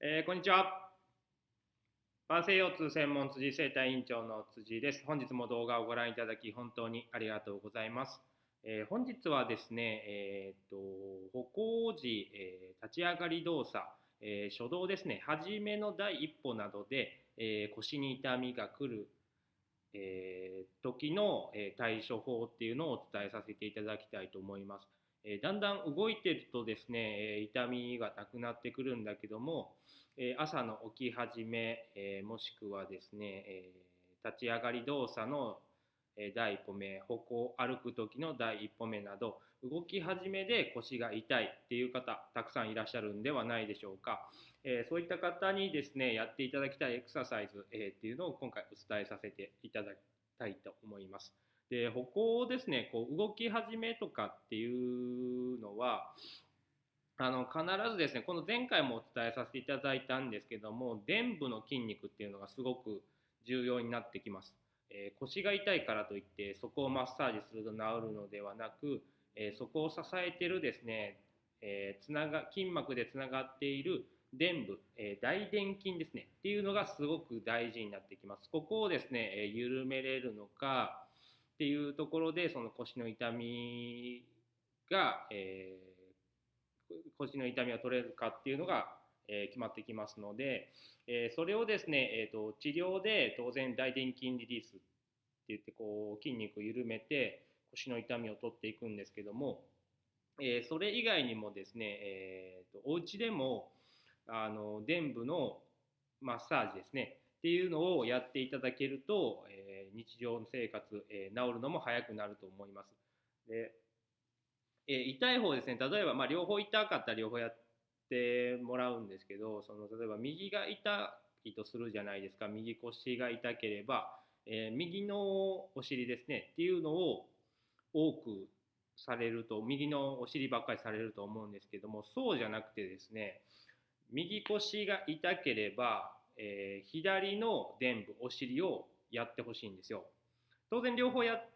えーこんにちは。慢性腰痛専門辻生態院長の辻です。本日も動画をご覧いただき本当にありがとうございます。えー本日はですね、えー、と歩行時、えー立ち上がり動作、えー初動ですね、初めの第一歩などで、えー腰に痛みが来る、えー時の、えー対処法っていうのをお伝えさせていただきたいと思います。えだんだん動いてるとですね、え痛みがなくなってくるんだけども、え朝の起き始め、えもしくはですね、え立ち上がり動作の第一歩目、歩行、歩く時の第一歩目など、動き始めで腰が痛いっていう方、たくさんいらっしゃるんではないでしょうか。えーそういった方にですね、やっていただきたいエクササイズ、えーっていうのを今回お伝えさせていただきたいと思います。で、歩行ですね、こう動き始めとかっていうのは、あの必ずですね、この前回もお伝えさせていただいたんですけども、臀部の筋肉っていうのがすごく重要になってきます。えー腰が痛いからといってそこをマッサージすると治るのではなく、えーそこを支えてるですね、えーつなが筋膜でつながっている臀部、えー大臀筋ですねっていうのがすごく大事になってきます。ここをですね、えー緩めれるのかっていうところでその腰の痛みが、えー腰の痛みが取れるかっていうのが、えー決まってきますので、えーそれをですね、えー、と治療で当然大臀筋リリースって言ってこう筋肉を緩めて腰の痛みを取っていくんですけども、えそれ以外にもですね、えー、とお家でもあの臀部のマッサージですねっていうのをやっていただけると、え日常生活、えー治るのも早くなると思います。でえー痛い方ですね。例えば、まあ、両方痛かったら両方やってもらうんですけどその例えば右が痛いとするじゃないですか。右腰が痛ければ、え右のお尻ですね。っていうのを多くされると右のお尻ばっかりされると思うんですけどもそうじゃなくてですね右腰が痛ければ、えー左の臀部お尻をやってほしいんですよ。当然両方やっ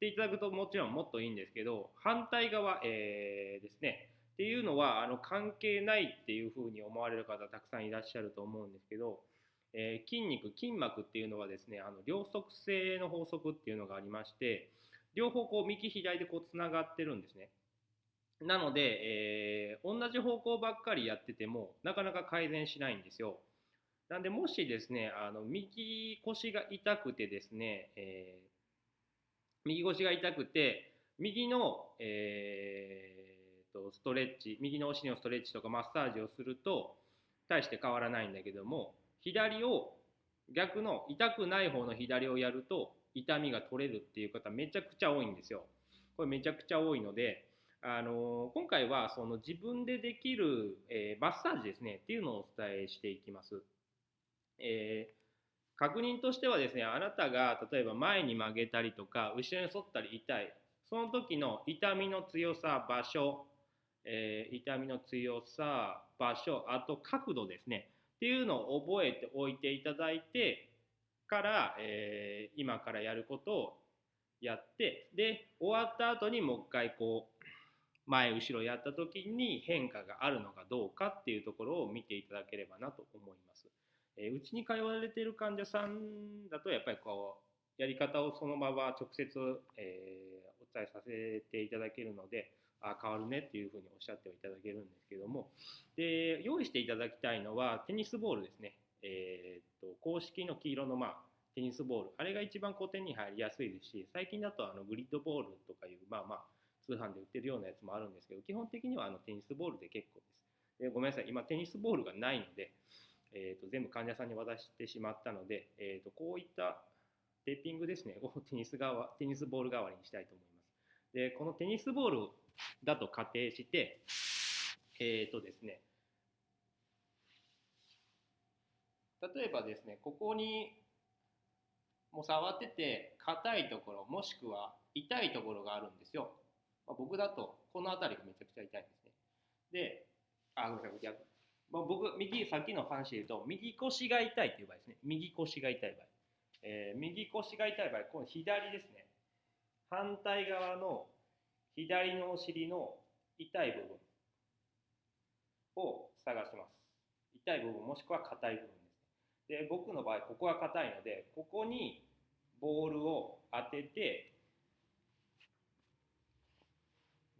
ていただくともちろんもっといいんですけど反対側、えーですね。っていうのはあの関係ないっていうふうに思われる方たくさんいらっしゃると思うんですけど、えー筋肉筋膜っていうのはですねあの両側性の法則っていうのがありまして両方こう右左でこうつながってるんですね。なので、えー同じ方向ばっかりやっててもなかなか改善しないんですよ。なんでもしですねあの右腰が痛くてですね、えー右腰が痛くて右の、えーとストレッチ右のお尻のストレッチとかマッサージをすると大して変わらないんだけども左を逆の痛くない方の左をやると痛みが取れるっていう方めちゃくちゃ多いんですよ。これめちゃくちゃ多いので、あの今回はその自分でできる、えーマッサージですねっていうのをお伝えしていきます。えー確認としてはですねあなたが例えば前に曲げたりとか後ろに反ったり痛いその時の痛みの強さ場所、えー痛みの強さ場所あと角度ですねっていうのを覚えておいていただいてから、えー今からやることをやってで終わった後にもう一回こう前後ろやった時に変化があるのかどうかっていうところを見ていただければなと思います。えーうちに通われている患者さんだとやっぱりこうやり方をそのまま直接、えーお伝えさせていただけるのであ変わるねっていうふうにおっしゃってはいただけるんですけども。で用意していただきたいのはテニスボールですね、えーっと公式の黄色の、まあ、テニスボール。あれが一番こう手に入りやすいですし最近だとあのグリッドボールとかいうまあまあ通販で売ってるようなやつもあるんですけど基本的にはあのテニスボールで結構です。でごめんなさい。今テニスボールがないのでえー、と全部患者さんに渡してしまったので、えー、とこういったテーピングですねをテニス側テニスボール代わりにしたいと思います。でこのテニスボールだと仮定してえっ、とですね例えばですねここにもう触ってて硬いところもしくは痛いところがあるんですよ。まあ、僕だとこの辺りがめちゃくちゃ痛いんですね。であごめんなさい逆まあ、僕、右、さっきの話で言うと、右腰が痛いっていう場合ですね。右腰が痛い場合。えー右腰が痛い場合、この左ですね。反対側の左のお尻の痛い部分を探します。痛い部分もしくは硬い部分ですで僕の場合ここが硬いのでここにボールを当てて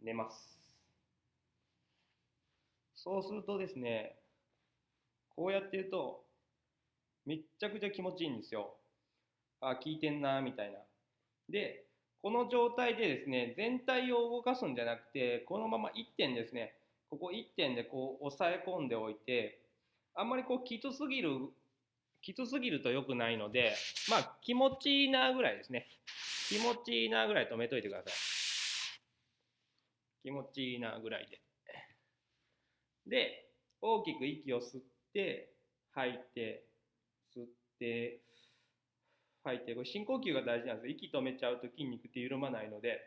寝ますそうするとですねこうやってるとめっちゃくちゃ気持ちいいんですよ。あ効いてんなみたいな。でこの状態でですね全体を動かすんじゃなくてこのまま1点ですねここ1点でこう押さえ込んでおいてあんまりこうきつすぎるきつすぎると良くないのでまあ気持ちいいなぐらいですね。気持ちいいなぐらい止めといてください。気持ちいいなぐらいで。で大きく息を吸って吐いて吸って吐いてこれ深呼吸が大事なんです息止めちゃうと筋肉って緩まないので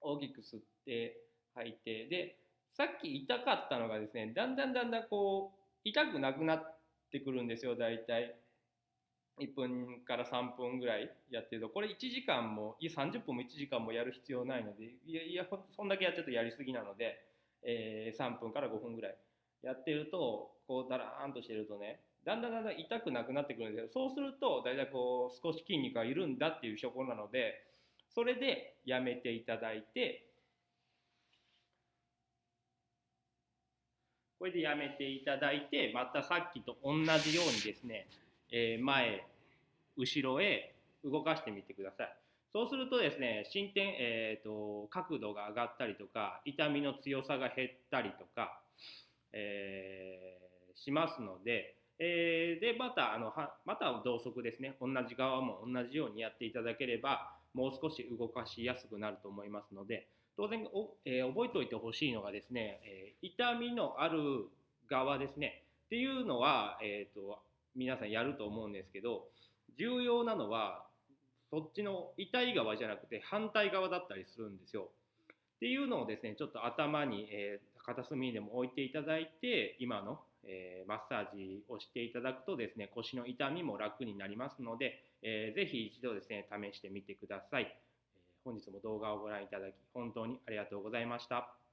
大きく吸って吐いてでさっき痛かったのがですねだんだんだんだんこう痛くなくなってくるんですよ大体。1分から3分ぐらいやってると。これ1時間もいや30分も1時間もやる必要ないのでいやいやそんだけやっちゃうとやりすぎなので、えー、3分から5分ぐらいやってるとこうだらーんとしてるとねだんだんだんだん痛くなくなってくるんですけどそうすると大体こう少し筋肉が緩んだっていう証拠なのでそれでやめていただいてこれでやめていただいてまたさっきと同じようにですね、えー、前後ろへ動かしてみてください。そうするとですね進展、えーと、角度が上がったりとか痛みの強さが減ったりとか、えー、しますのでえー、でまたあのはまた同側ですね同じ側も同じようにやっていただければもう少し動かしやすくなると思いますので当然お、えー、覚えておいてほしいのがですね、えー、痛みのある側ですねっていうのは、えーと、皆さんやると思うんですけど重要なのはそっちの痛い側じゃなくて反対側だったりするんですよ。っていうのをですねちょっと頭に、えー、片隅にでも置いていただいて今のえー、マッサージをしていただくとですね腰の痛みも楽になりますので、えー、ぜひ一度ですね試してみてください、えー、本日も動画をご覧いただき本当にありがとうございました。